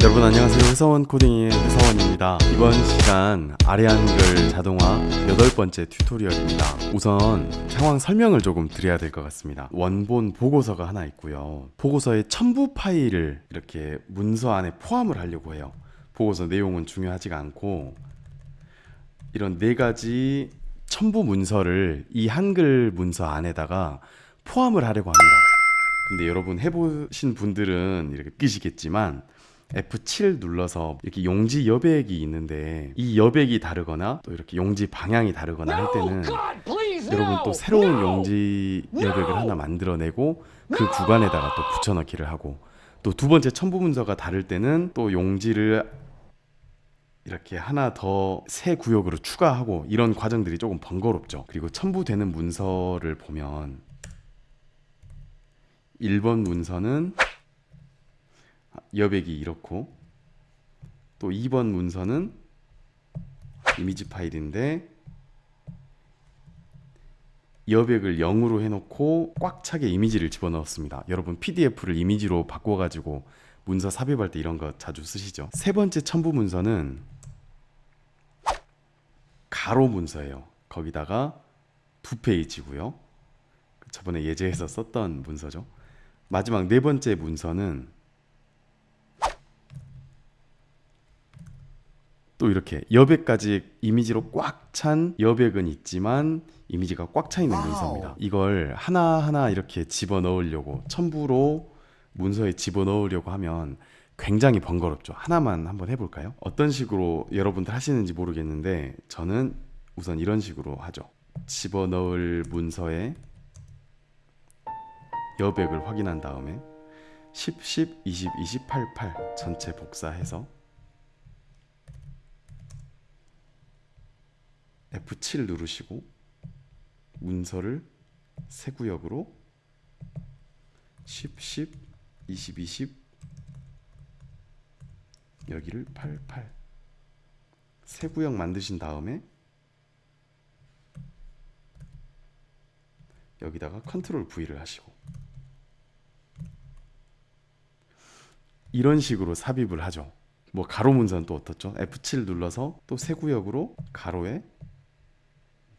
여러분 안녕하세요. 회사원 코딩의 회사원입니다. 이번 시간 아래 한글 자동화 여덟 번째 튜토리얼입니다. 우선 상황 설명을 조금 드려야 될 것 같습니다. 원본 보고서가 하나 있고요. 보고서의 첨부 파일을 이렇게 문서 안에 포함을 하려고 해요. 보고서 내용은 중요하지가 않고 이런 네 가지 첨부 문서를 이 한글 문서 안에다가 포함을 하려고 합니다. 근데 여러분 해보신 분들은 이렇게 끼시겠지만 F7 눌러서 이렇게 용지 여백이 있는데 이 여백이 다르거나 또 이렇게 용지 방향이 다르거나 할 때는 여러분 또 새로운 용지 여백을 하나 만들어내고 그 구간에다가 또 붙여넣기를 하고 또 두 번째 첨부 문서가 다를 때는 또 용지를 이렇게 하나 더 새 구역으로 추가하고 이런 과정들이 조금 번거롭죠. 그리고 첨부되는 문서를 보면 1번 문서는 여백이 이렇고 또 2번 문서는 이미지 파일인데 여백을 0으로 해놓고 꽉 차게 이미지를 집어넣었습니다. 여러분 PDF를 이미지로 바꿔가지고 문서 삽입할 때 이런 거 자주 쓰시죠. 세 번째 첨부 문서는 가로 문서예요. 거기다가 두 페이지고요. 저번에 예제에서 썼던 문서죠. 마지막 네 번째 문서는 또 이렇게 여백까지 이미지로 꽉 찬 여백은 있지만 이미지가 꽉 차 있는 문서입니다. 이걸 하나하나 이렇게 집어 넣으려고 첨부로 문서에 집어 넣으려고 하면 굉장히 번거롭죠. 하나만 한번 해볼까요? 어떤 식으로 여러분들 하시는지 모르겠는데 저는 우선 이런 식으로 하죠. 집어 넣을 문서에 여백을 확인한 다음에 10, 10, 20, 20, 8, 8 전체 복사해서 F7 누르시고 문서를 새 구역으로 10, 10, 20, 20 여기를 8, 8새 구역 만드신 다음에 여기다가 컨트롤 V를 하시고 이런 식으로 삽입을 하죠. 뭐 가로 문서는 또 어떻죠? F7 눌러서 또새 구역으로 가로에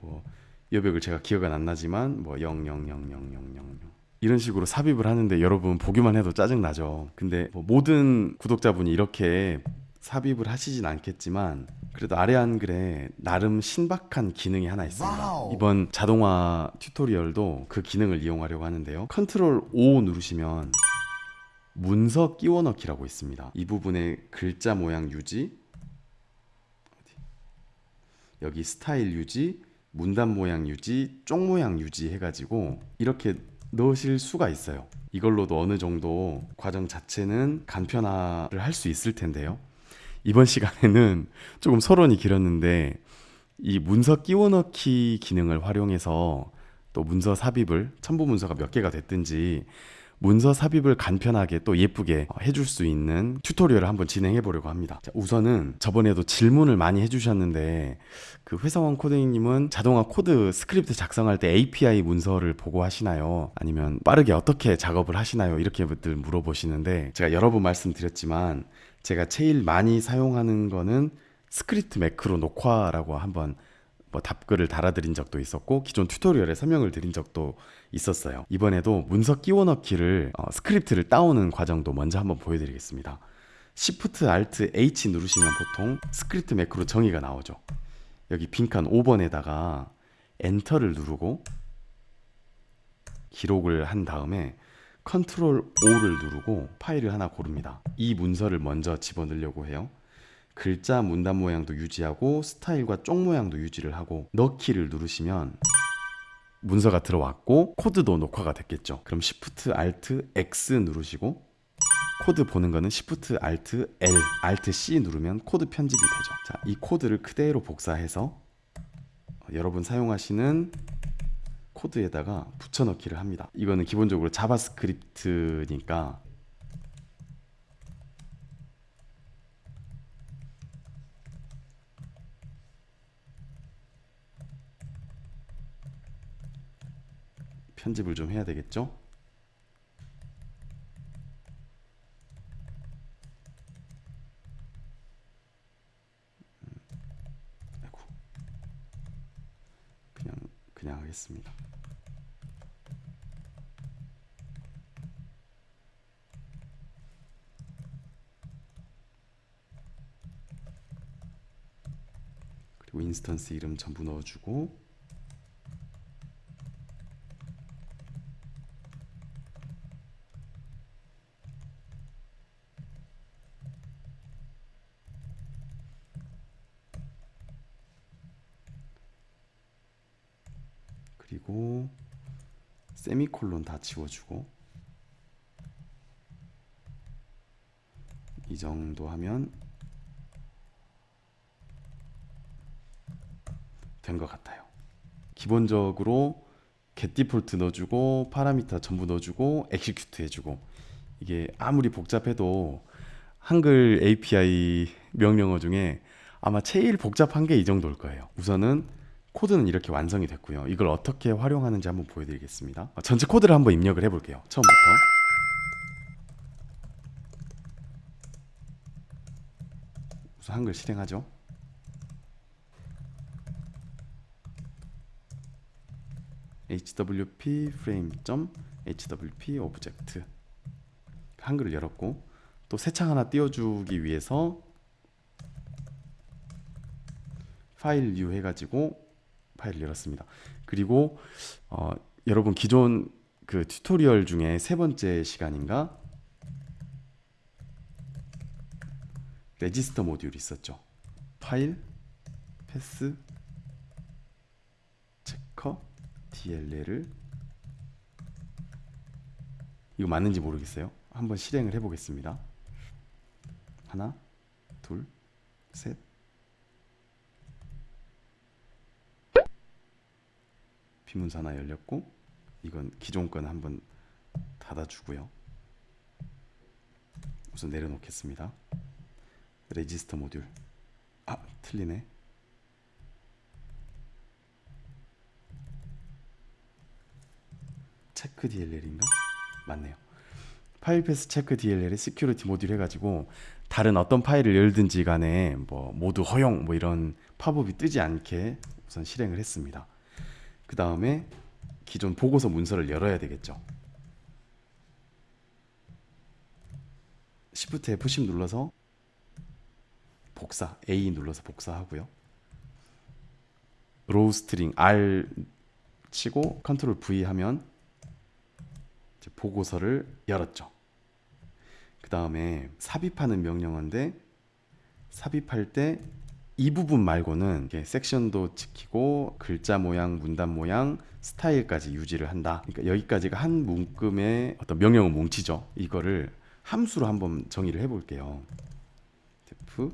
뭐 여백을 제가 기억은 안 나지만 뭐 0000000 이런 식으로 삽입을 하는데 여러분 보기만 해도 짜증 나죠. 근데 뭐 모든 구독자분이 이렇게 삽입을 하시진 않겠지만 그래도 아래 한글에 나름 신박한 기능이 하나 있습니다. Wow. 이번 자동화 tutorial도 그 기능을 이용하려고 하는데요. Control O 누르시면 문서 끼워 넣기라고 있습니다. 이 부분에 글자 모양 유지? 여기 스타일 유지 문단 모양 유지 쪽 모양 유지 해가지고 이렇게 넣으실 수가 있어요. 이걸로도 어느 정도 과정 자체는 간편화를 할 수 있을 텐데요. 이번 시간에는 조금 서론이 길었는데 이 문서 끼워 넣기 기능을 활용해서 또 문서 삽입을 첨부 문서가 몇 개가 됐든지 문서 삽입을 간편하게 또 예쁘게 해줄 수 있는 tutorial을 한번 진행해 보려고 합니다. 자, 우선은 저번에도 질문을 많이 해주셨는데 그 회사원 코딩님은 자동화 코드 스크립트 작성할 때 API 문서를 보고 하시나요? 아니면 빠르게 어떻게 작업을 하시나요? 이렇게들 물어보시는데 제가 여러 번 말씀드렸지만 제가 제일 많이 사용하는 거는 스크립트 매크로 녹화라고 한번 뭐 답글을 달아드린 적도 있었고 기존 tutorial에 설명을 드린 적도 있었어요. 이번에도 문서 끼워 넣기를 어, 스크립트를 따오는 과정도 먼저 한번 보여드리겠습니다. Shift Alt H 누르시면 보통 스크립트 매크로 정의가 나오죠. 여기 빈칸 5번에다가 엔터를 누르고 기록을 한 다음에 Control O를 누르고 파일을 하나 고릅니다. 이 문서를 먼저 집어넣으려고 해요. 글자 문단 모양도 유지하고 스타일과 쪽 모양도 유지를 하고 넣기를 누르시면 문서가 들어왔고 코드도 녹화가 됐겠죠. 그럼 Shift Alt X 누르시고 코드 보는 거는 Shift Alt L, Alt C 누르면 코드 편집이 되죠. 자, 이 코드를 그대로 복사해서 여러분 사용하시는 코드에다가 붙여넣기를 합니다. 이거는 기본적으로 자바스크립트니까 편집을 좀 해야 되겠죠? 음. 아이고. 그냥 그냥 하겠습니다. 그리고 인스턴스 이름 전부 넣어주고 그리고 세미콜론 다 지워주고 이 정도 하면 된 것 같아요. 기본적으로 get default 넣어주고 parameter 전부 넣어주고 execute 해주고 이게 아무리 복잡해도 한글 API 명령어 중에 아마 제일 복잡한 게 이 정도일 거예요. 우선은 코드는 이렇게 완성이 됐고요. 이걸 어떻게 활용하는지 한번 보여드리겠습니다. 어, 전체 코드를 한번 입력을 해볼게요. 처음부터. 우선 한글 실행하죠. hwp frame hwp object 한글을 열었고 또 새 창 하나 띄워주기 위해서 File New 해가지고 파일을 열었습니다. 그리고 어, 여러분 기존 그 tutorial 중에 세 번째 시간인가 Register Module이 있었죠. File Path Checker DLL을 이거 맞는지 모르겠어요. 한번 실행을 해보겠습니다. 하나, 둘, 셋. 비문서 하나 열렸고 이건 기존 건 한번 닫아주고요. 우선 내려놓겠습니다. 레지스터 모듈. 아 틀리네. 체크 DLL인가? 맞네요. File Path Check DLL의 Security Module 해가지고 다른 어떤 파일을 열든지 간에 뭐 모두 허용 뭐 이런 팝업이 뜨지 않게 우선 실행을 했습니다. 그 다음에 기존 보고서 문서를 열어야 되겠죠. Shift F10 눌러서 복사 A 눌러서 복사하고요. raw string R 치고 컨트롤 V 하면 보고서를 열었죠. 그 다음에 삽입하는 명령어인데 삽입할 때 이 부분 말고는 섹션도 지키고 글자 모양, 문단 모양, 스타일까지 유지를 한다. 그러니까 여기까지가 한 문금의 어떤 명령어 뭉치죠. 이거를 함수로 한번 정의를 해볼게요. def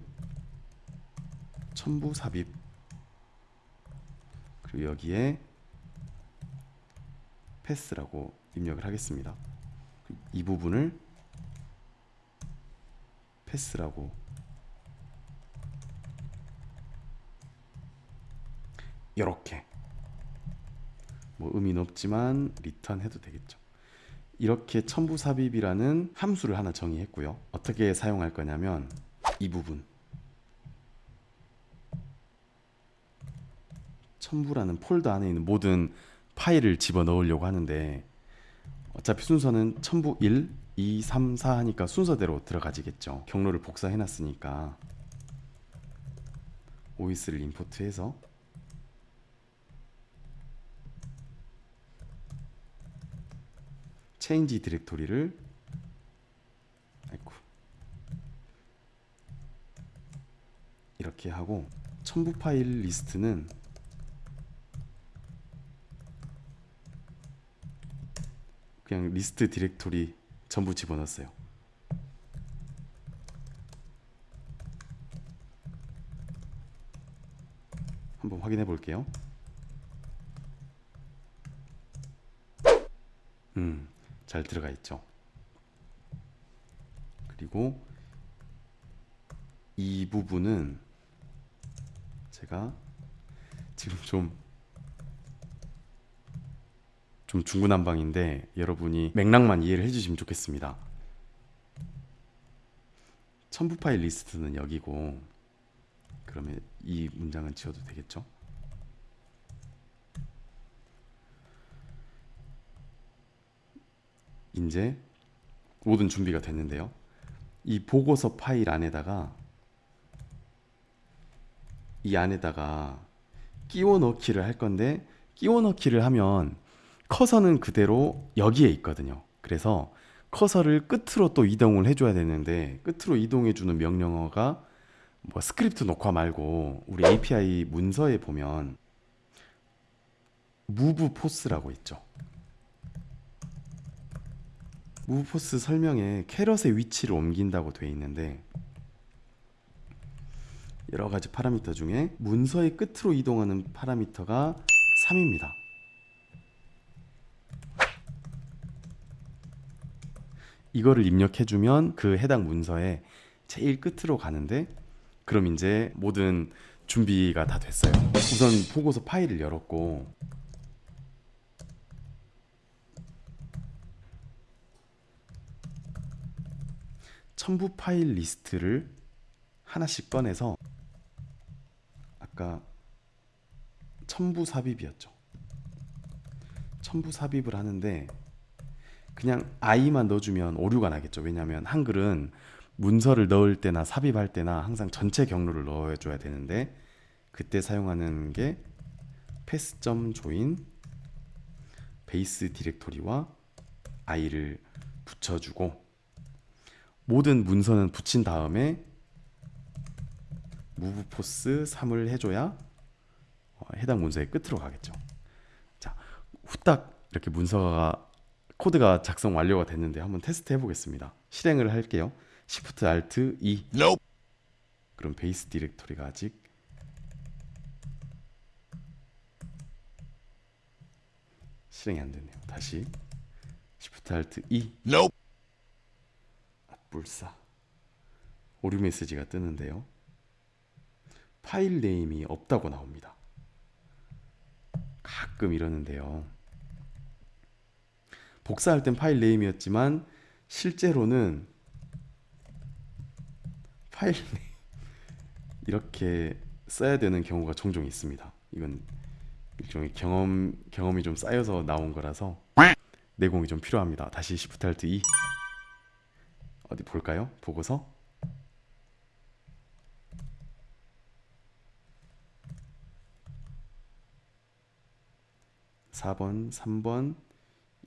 첨부 삽입 그리고 여기에 path라고 입력을 하겠습니다. 이 부분을 path라고 이렇게 뭐 의미는 없지만 return 해도 되겠죠. 이렇게 첨부 삽입이라는 함수를 하나 정의했고요. 어떻게 사용할 거냐면 이 부분 첨부라는 폴더 안에 있는 모든 파일을 집어 넣으려고 하는데 어차피 순서는 첨부 1, 2, 3, 4 하니까 순서대로 들어가지겠죠. 경로를 복사해 놨으니까 OS를 임포트해서 체인지 디렉토리를 아이고 이렇게 하고 첨부 파일 리스트는 그냥 list directory 전부 집어넣었어요. 한번 확인해 볼게요. 음, 잘 들어가 있죠. 그리고 이 부분은 제가 지금 좀좀 중구난방인데 여러분이 맥락만 이해를 해주시면 좋겠습니다. 첨부 파일 리스트는 여기고 그러면 이 문장은 지워도 되겠죠? 이제 모든 준비가 됐는데요. 이 보고서 파일 안에다가 이 안에다가 끼워 넣기를 할 건데 끼워 넣기를 하면 커서는 그대로 여기에 있거든요. 그래서 커서를 끝으로 또 이동을 해줘야 되는데 끝으로 이동해주는 명령어가 뭐 스크립트 녹화 말고 우리 API 문서에 보면 move force라고 있죠. Force 설명에 캐럿의 위치를 옮긴다고 되어 있는데 여러 가지 파라미터 중에 문서의 끝으로 이동하는 파라미터가 3입니다. 이거를 입력해주면 그 해당 문서에 제일 끝으로 가는데 그럼 이제 모든 준비가 다 됐어요. 우선 보고서 파일을 열었고 첨부 파일 리스트를 하나씩 꺼내서 아까 첨부 삽입이었죠. 첨부 삽입을 하는데 그냥 i만 넣어주면 오류가 나겠죠. 왜냐하면 한글은 문서를 넣을 때나 삽입할 때나 항상 전체 경로를 넣어줘야 되는데 그때 사용하는 게 pass.join 베이스 디렉토리와 i를 붙여주고 모든 문서는 붙인 다음에 move force 3을 해줘야 어, 해당 문서의 끝으로 가겠죠. 자, 후딱 이렇게 문서가 코드가 작성 완료가 됐는데 한번 테스트 해보겠습니다. 실행을 할게요. Shift Alt E. Nope. 그럼 base directory가 아직 실행이 안 되네요. 다시 Shift Alt E. Nope. 아, 불사 오류 메시지가 뜨는데요. file name이 없다고 나옵니다. 가끔 이러는데요. 복사할 땐 파일 네임이었지만 실제로는 파일 네임 이렇게 써야 되는 경우가 종종 있습니다. 이건 일종의 경험 경험이 좀 쌓여서 나온 거라서 내공이 좀 필요합니다. 다시 Shift Alt E 어디 볼까요? 보고서 4번, 3번,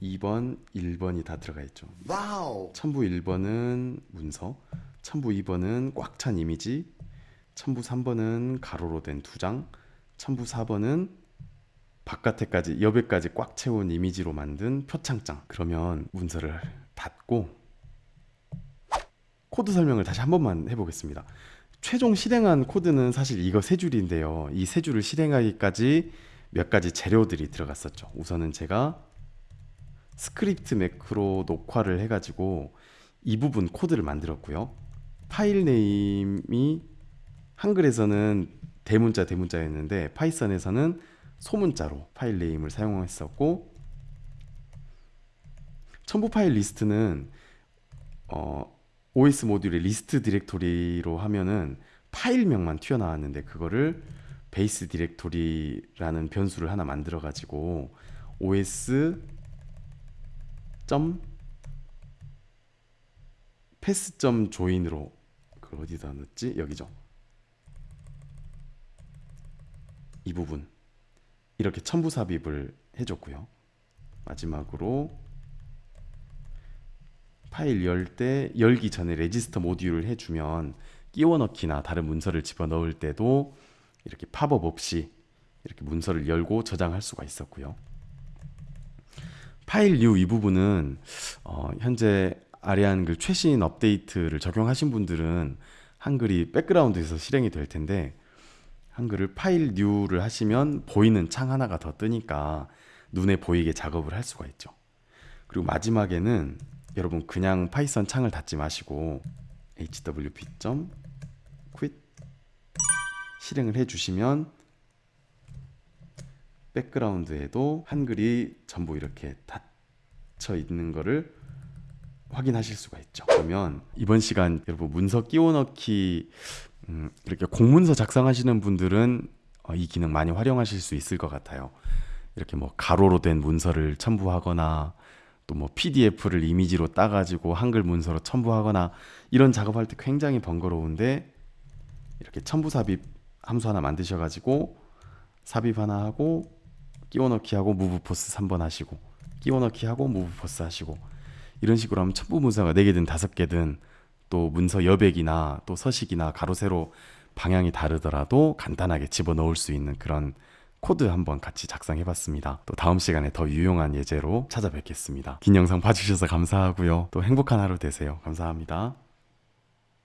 2번, 1번이 다 들어가 있죠. Wow. 첨부 1번은 문서, 첨부 2번은 꽉 찬 이미지, 첨부 3번은 가로로 된 두 장, 첨부 4번은 바깥에까지 옆에까지 꽉 채운 이미지로 만든 표창장. 그러면 문서를 닫고 코드 설명을 다시 한 번만 해보겠습니다. 최종 실행한 코드는 사실 이거 세 줄인데요. 이 세 줄을 실행하기까지 몇 가지 재료들이 들어갔었죠. 우선은 제가 스크립트 매크로 녹화를 해가지고 이 부분 코드를 만들었고요. file name이 한글에서는 대문자 대문자였는데 파이썬에서는 소문자로 file name을 사용했었고 첨부 파일 리스트는 어, OS 모듈의 list directory로 하면은 파일명만 튀어나왔는데 그거를 베이스 디렉토리라는 변수를 하나 만들어 가지고 os 점 패스 점 조인으로 그 어디다 넣었지? 여기죠. 이 부분. 이렇게 첨부 삽입을 해줬고요. 마지막으로 파일 열 때 열기 전에 Register Module을 해주면 끼워 넣기나 다른 문서를 집어 넣을 때도 이렇게 팝업 없이 이렇게 문서를 열고 저장할 수가 있었고요. File New 이 부분은 어, 현재 아래 한글 최신 업데이트를 적용하신 분들은 한글이 백그라운드에서 실행이 될 텐데 한글을 File New를 하시면 보이는 창 하나가 더 뜨니까 눈에 보이게 작업을 할 수가 있죠. 그리고 마지막에는 여러분 그냥 파이썬 창을 닫지 마시고 hwp.quit 실행을 해주시면 백그라운드에도 한글이 전부 이렇게 닫혀 있는 거를 확인하실 수가 있죠. 그러면 이번 시간 여러분 문서 끼워 넣기 음, 이렇게 공문서 작성하시는 분들은 어, 이 기능 많이 활용하실 수 있을 것 같아요. 이렇게 뭐 가로로 된 문서를 첨부하거나 또 뭐 PDF를 이미지로 따가지고 한글 문서로 첨부하거나 이런 작업할 때 굉장히 번거로운데 이렇게 첨부 삽입 함수 하나 만드셔가지고 삽입 하나 하고 끼워 넣기 하고 Move Pos 3번 하시고 끼워 넣기 하고 Move Pos 하시고 이런 식으로 하면 첨부 문서가 4개든 5개든 또 문서 여백이나 또 서식이나 가로 세로 방향이 다르더라도 간단하게 집어넣을 수 있는 그런 코드 한번 같이 작성해 봤습니다. 또 다음 시간에 더 유용한 예제로 찾아뵙겠습니다. 긴 영상 봐주셔서 감사하고요. 또 행복한 하루 되세요. 감사합니다.